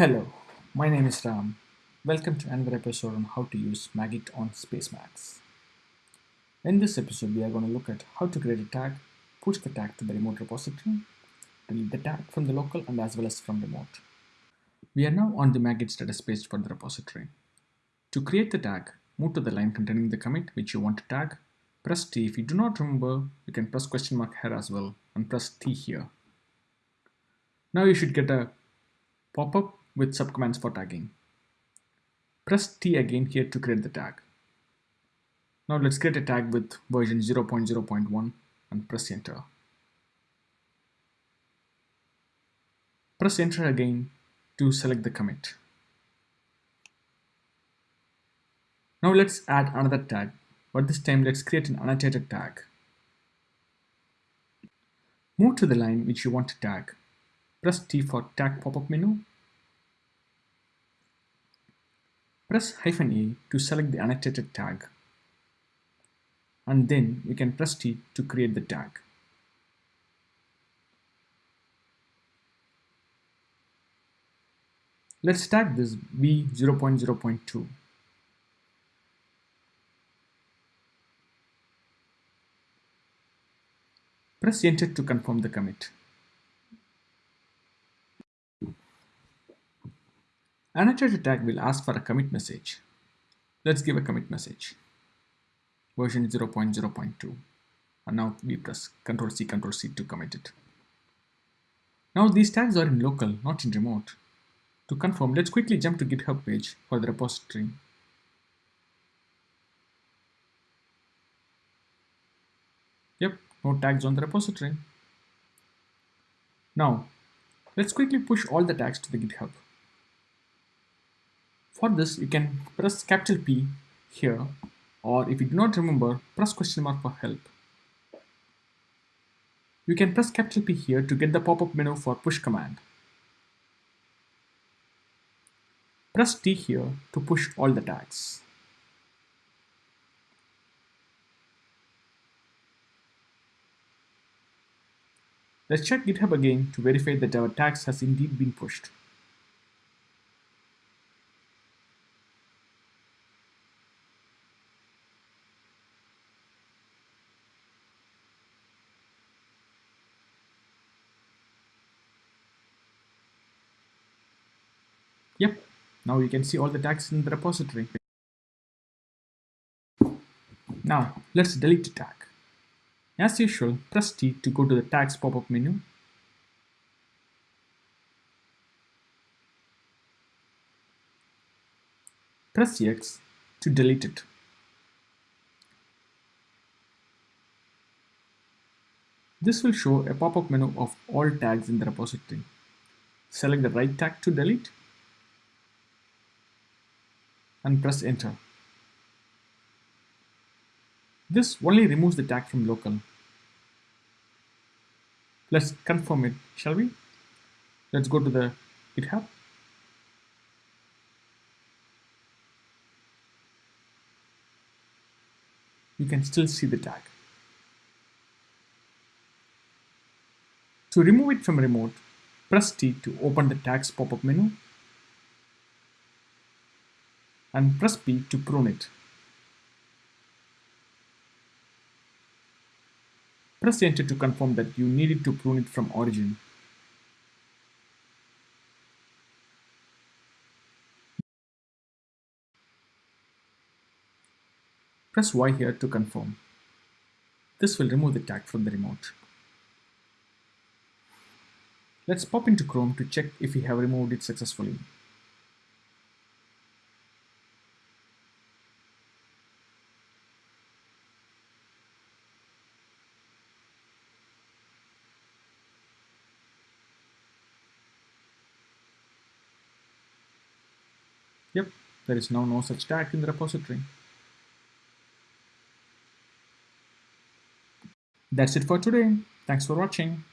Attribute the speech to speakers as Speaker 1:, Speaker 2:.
Speaker 1: Hello, my name is Ram. Welcome to another episode on how to use Magit on Spacemacs. In this episode, we are going to look at how to create a tag, push the tag to the remote repository, delete the tag from the local and as well as from remote. We are now on the Magit status page for the repository. To create the tag, move to the line containing the commit which you want to tag, press T. If you do not remember, you can press question mark here as well and press T here. Now you should get a pop-up with subcommands for tagging. Press T again here to create the tag. Now let's create a tag with version 0.0.1 and press enter. Press enter again to select the commit. Now let's add another tag, but this time let's create an annotated tag. Move to the line which you want to tag. Press T for tag pop-up menu Press hyphen "-a" to select the annotated tag. And then you can press T to create the tag. Let's tag this v0.0.2. Press enter to confirm the commit. Annotated tag will ask for a commit message. Let's give a commit message. Version 0.0.2. And now we press Ctrl C, Ctrl C to commit it. Now these tags are in local, not in remote. To confirm, let's quickly jump to GitHub page for the repository. Yep, no tags on the repository. Now, let's quickly push all the tags to the GitHub. For this, you can press capital P here, or if you do not remember, press question mark for help. You can press capital P here to get the pop-up menu for push command. Press T here to push all the tags. Let's check GitHub again to verify that our tags has indeed been pushed. Yep, now you can see all the tags in the repository. Now, let's delete the tag. As usual, press T to go to the tags pop-up menu. Press X to delete it. This will show a pop-up menu of all tags in the repository. Select the right tag to delete and press enter. This only removes the tag from local. Let's confirm it, shall we? Let's go to the GitHub. You can still see the tag. To remove it from remote, press T to open the tags pop-up menu and press P to prune it. Press enter to confirm that you needed to prune it from origin. Press Y here to confirm. This will remove the tag from the remote. Let's pop into Chrome to check if we have removed it successfully. Yep, there is now no such tag in the repository. That's it for today. Thanks for watching.